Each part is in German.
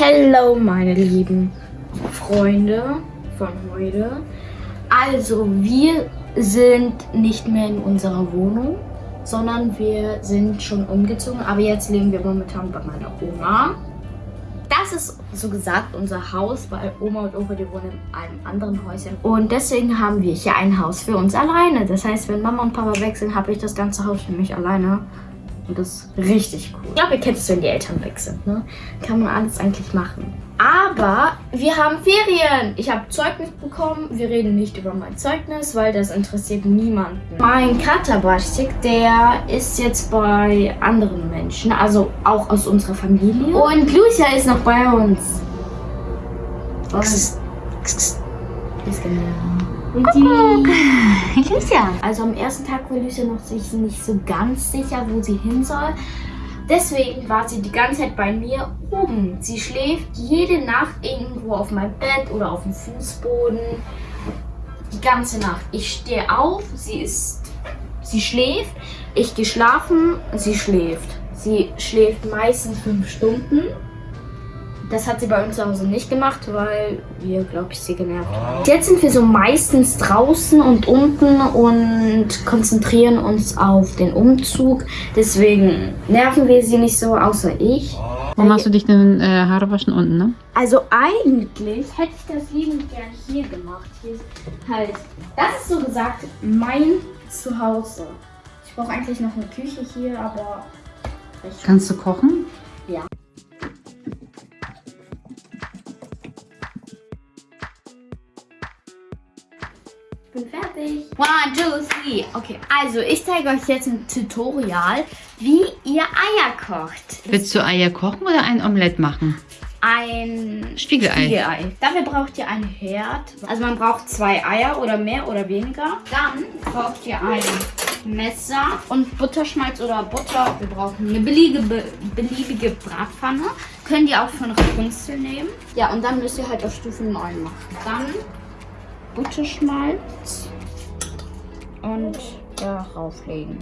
Hallo meine lieben Freunde von heute. Also wir sind nicht mehr in unserer Wohnung, sondern wir sind schon umgezogen. Aber jetzt leben wir momentan bei meiner Oma. Das ist so gesagt unser Haus, weil Oma und Opa, die wohnen in einem anderen Häuschen. Und deswegen haben wir hier ein Haus für uns alleine. Das heißt, wenn Mama und Papa sind, habe ich das ganze Haus für mich alleine. Und das ist richtig cool. Ich glaube, ihr kennt es, wenn die Eltern weg sind. Ne? Kann man alles eigentlich machen. Aber wir haben Ferien. Ich habe Zeugnis bekommen. Wir reden nicht über mein Zeugnis, weil das interessiert niemanden. Mein Katerbastik, der ist jetzt bei anderen Menschen. Also auch aus unserer Familie. Und Lucia ist noch bei uns. Und ist genau. Die Lucia. Also am ersten Tag war Lucia noch sich nicht so ganz sicher, wo sie hin soll. Deswegen war sie die ganze Zeit bei mir oben. Sie schläft jede Nacht irgendwo auf meinem Bett oder auf dem Fußboden. Die ganze Nacht. Ich stehe auf, sie ist, sie schläft. Ich gehe schlafen, sie schläft. Sie schläft meistens fünf Stunden. Das hat sie bei uns zu Hause nicht gemacht, weil wir, glaube ich, sie genervt haben. Jetzt sind wir so meistens draußen und unten und konzentrieren uns auf den Umzug. Deswegen nerven wir sie nicht so, außer ich. Wo machst du dich denn äh, Haare waschen unten, ne? Also eigentlich hätte ich das liebend gern hier gemacht. Hier ist halt, das ist so gesagt mein Zuhause. Ich brauche eigentlich noch eine Küche hier, aber... Kannst du kochen? Ich bin fertig. One, two, three. Okay, also ich zeige euch jetzt ein Tutorial, wie ihr Eier kocht. Willst du Eier kochen oder ein Omelett machen? Ein Spiegelei. Spiegelei. Dafür braucht ihr einen Herd. Also man braucht zwei Eier oder mehr oder weniger. Dann braucht ihr ein Messer und Butterschmalz oder Butter. Wir brauchen eine beliebige, beliebige Bratpfanne. Könnt ihr auch von Rapunzel nehmen. Ja, und dann müsst ihr halt auf Stufe 9 machen. Dann Butterschmalz und darauf legen.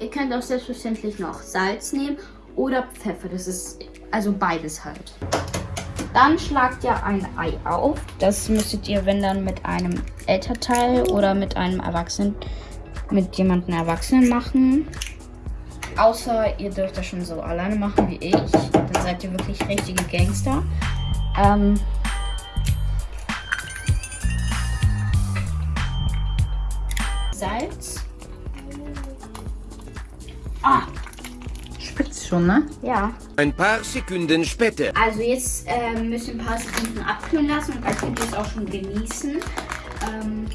Ihr könnt auch selbstverständlich noch Salz nehmen oder Pfeffer. Das ist also beides halt. Dann schlagt ihr ein Ei auf. Das müsstet ihr, wenn dann, mit einem Elternteil oder mit einem Erwachsenen, mit jemandem Erwachsenen machen. Außer ihr dürft das schon so alleine machen wie ich. Dann seid ihr wirklich richtige Gangster. Ähm, Salz. Ah, Spitz schon, ne? ja. Ein paar Sekunden später. Also jetzt ähm, müssen wir ein paar Sekunden abkühlen lassen und dann könnt ihr es auch schon genießen. Ähm,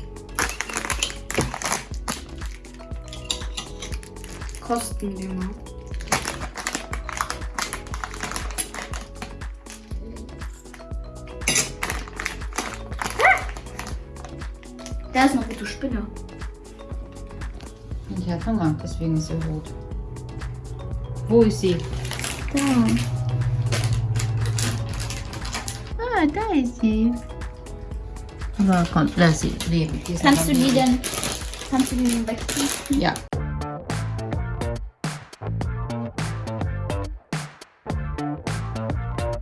kosten wir mal. Ah! Da ist noch gute Spinne. Ich hat Hunger, deswegen ist sie rot. Wo ist sie? Da. Ah, da ist sie. Aber komm, lass sie leben. Kannst du die denn, kannst du die denn wegziehen? Ja.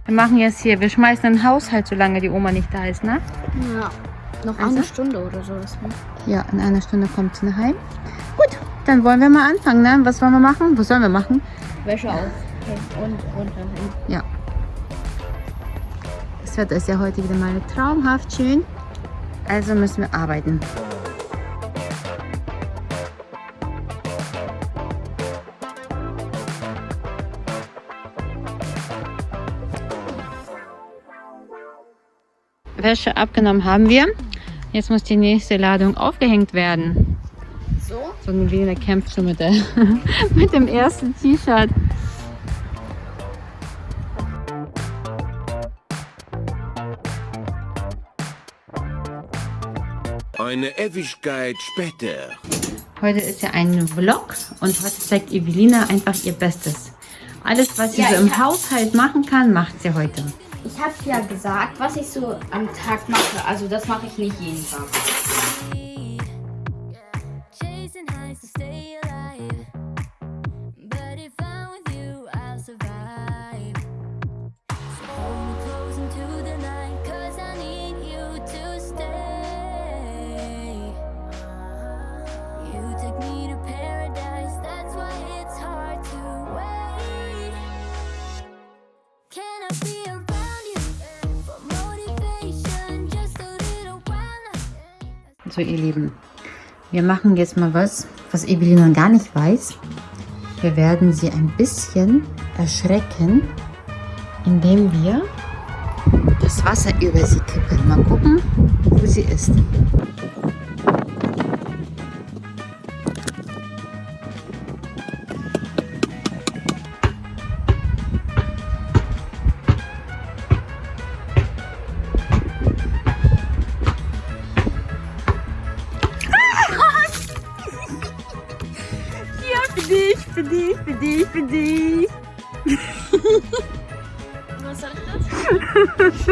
Wir machen jetzt hier, wir schmeißen den Haushalt, solange die Oma nicht da ist, ne? Ja. Noch Also? eine Stunde oder sowas. Ne? Ja, in einer Stunde kommt sie nach heim. Dann wollen wir mal anfangen, ne? Was wollen wir machen? Was sollen wir machen? Wäsche auf und runter. Ja. Das Wetter ist ja heute wieder mal traumhaft schön. Also müssen wir arbeiten. Wäsche abgenommen haben wir. Jetzt muss die nächste Ladung aufgehängt werden. So. So ein Lena kämpft schon mit, der, mit dem ersten T-Shirt. Eine Ewigkeit später. Heute ist ja ein Vlog und heute zeigt Evelina einfach ihr Bestes. Alles, was sie Ja, so im Haushalt machen kann, macht sie heute. Ich habe ja gesagt, was ich so am Tag mache. Also das mache ich nicht jeden Tag. So, ihr Lieben, wir machen jetzt mal was, was Evelina gar nicht weiß. Wir werden sie ein bisschen erschrecken, indem wir das Wasser über sie kippen. Mal gucken, wo sie ist. Für dich, für dich, für dich. Was soll ich das?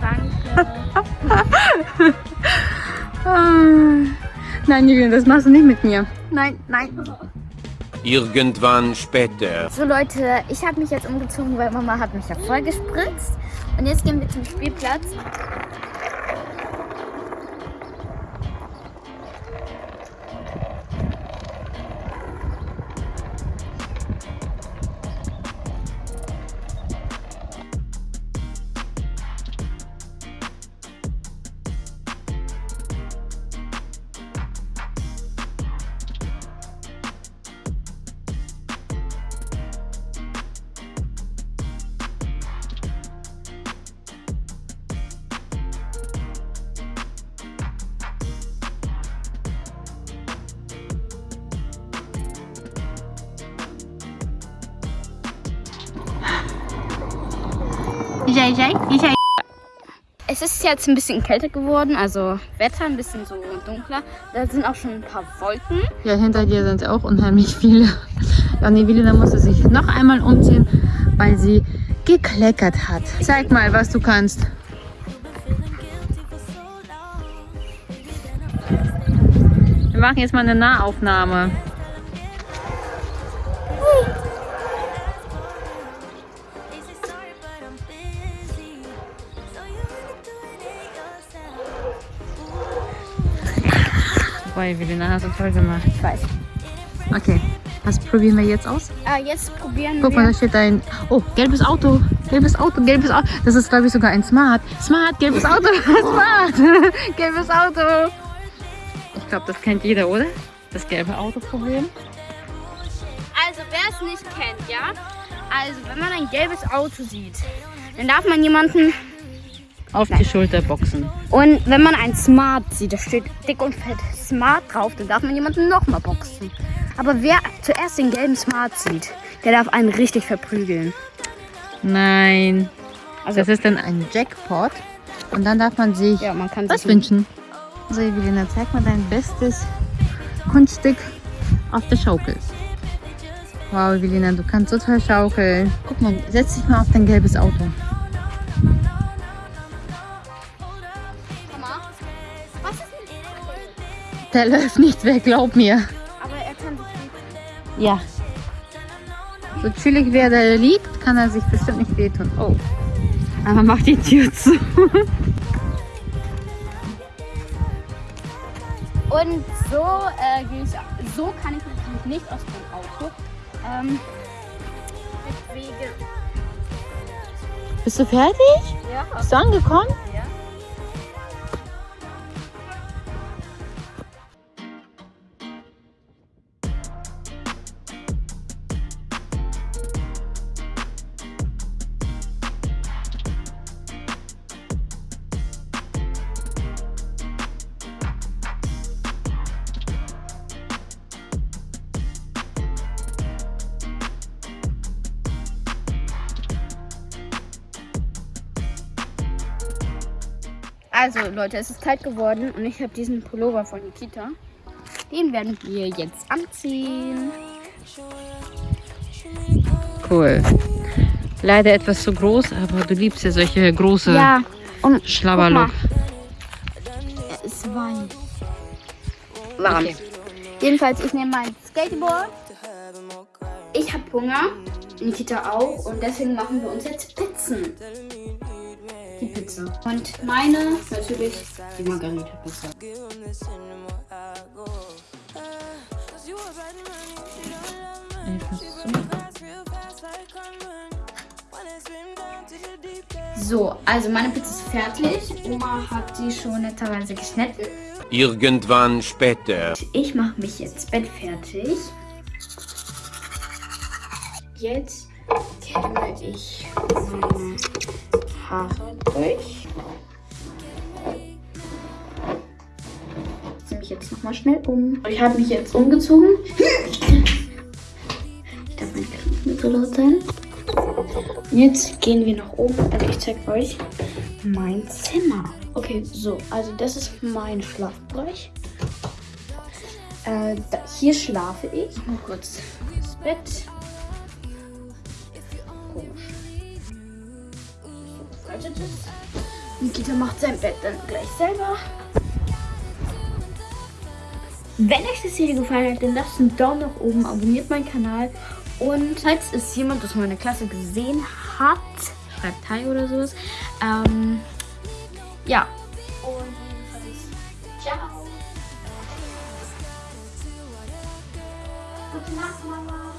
Danke. Nein, Julian, das machst du nicht mit mir. Nein, nein. Irgendwann später. So Leute, ich habe mich jetzt umgezogen, weil Mama hat mich ja voll gespritzt. Und jetzt gehen wir zum Spielplatz. Es ist jetzt ein bisschen kälter geworden, also Wetter ein bisschen so dunkler. Da sind auch schon ein paar Wolken. Ja, hinter dir sind auch unheimlich viele. Ja, und Evelina musste sich noch einmal umziehen, weil sie gekleckert hat. Zeig mal, was du kannst. Wir machen jetzt mal eine Nahaufnahme. Boah, Evelina, hast du toll gemacht. Ich weiß. Okay, was probieren wir jetzt aus? Äh, jetzt probieren Guck mal, wir. da steht ein... Oh, gelbes Auto. Gelbes Auto, gelbes Auto. Das ist, glaube ich, sogar ein Smart. Smart, gelbes Auto. Smart. gelbes Auto. Ich glaube, das kennt jeder, oder? Das gelbe Auto-Problem. Also, wer es nicht kennt, ja? Also, wenn man ein gelbes Auto sieht, dann darf man jemanden. Auf die Schulter boxen. Und wenn man ein Smart sieht, da steht dick und fett Smart drauf, dann darf man jemanden nochmal boxen. Aber wer zuerst den gelben Smart sieht, der darf einen richtig verprügeln. Nein. Also- das ist dann ein Jackpot. Und dann darf man sich Ja, man kann was wünschen. So, Evelina, zeig mal dein bestes Kunststück auf der Schaukel. Wow, Evelina, du kannst so toll schaukeln. Guck mal, setz dich mal auf dein gelbes Auto. Der läuft nicht weg, glaub mir. Aber er kann sich nicht. Ja. So chillig wie er da liegt, kann er sich bestimmt nicht wehtun. Oh. Aber mach die Tür zu. Und so äh, gehe ich. So kann ich natürlich nicht aus dem Auto. Ähm, deswegen. Bist du fertig? Ja. Bist du angekommen? Also Leute, es ist kalt geworden und ich habe diesen Pullover von Nikita. Den werden wir jetzt anziehen. Cool. Leider etwas zu groß, aber du liebst ja solche große Ja, und Schlabberloch. Er ist warm. Warm. Okay. Jedenfalls, ich nehme mein Skateboard. Ich habe Hunger, Nikita auch und deswegen machen wir uns jetzt Pizzen. Pizza. Und meine natürlich die Margarita Pizza. So, also meine Pizza ist fertig. Oma hat die schon netterweise geschnitten. Irgendwann später. Ich mache mich jetzt Bett fertig. Jetzt kämme ich meine Haare durch. Ich ziehe mich jetzt nochmal schnell um. Ich habe mich jetzt umgezogen. Ich darf mein Kind nicht so laut sein. Jetzt gehen wir nach oben. Also ich zeige euch mein Zimmer. Okay, so, also das ist mein Schlafbereich. Äh, da, hier schlafe ich. Mal kurz das Bett. Es. Nikita macht sein Bett dann gleich selber. Wenn euch das Video gefallen hat, dann lasst einen Daumen nach oben, abonniert meinen Kanal und falls es jemand aus meiner Klasse gesehen hat, schreibt Hi oder sowas. Ähm, ja. Und jedenfalls, ciao. Gute Nacht, Mama.